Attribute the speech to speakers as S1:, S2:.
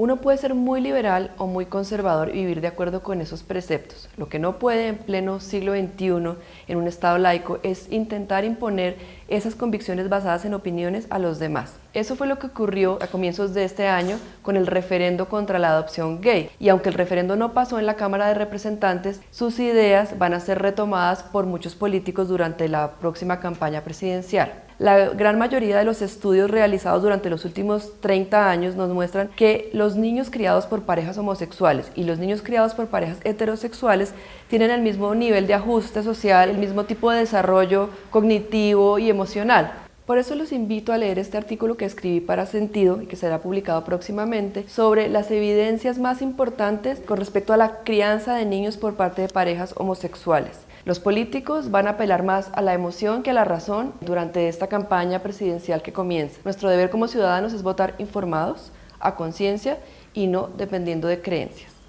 S1: Uno puede ser muy liberal o muy conservador y vivir de acuerdo con esos preceptos. Lo que no puede en pleno siglo XXI, en un Estado laico, es intentar imponer esas convicciones basadas en opiniones a los demás. Eso fue lo que ocurrió a comienzos de este año con el referendo contra la adopción gay. Y aunque el referendo no pasó en la Cámara de Representantes, sus ideas van a ser retomadas por muchos políticos durante la próxima campaña presidencial. La gran mayoría de los estudios realizados durante los últimos 30 años nos muestran que los niños criados por parejas homosexuales y los niños criados por parejas heterosexuales tienen el mismo nivel de ajuste social, el mismo tipo de desarrollo cognitivo y emocional. Por eso los invito a leer este artículo que escribí para Sentido y que será publicado próximamente sobre las evidencias más importantes con respecto a la crianza de niños por parte de parejas homosexuales. Los políticos van a apelar más a la emoción que a la razón durante esta campaña presidencial que comienza. Nuestro deber como ciudadanos es votar informados, a conciencia y no dependiendo de creencias.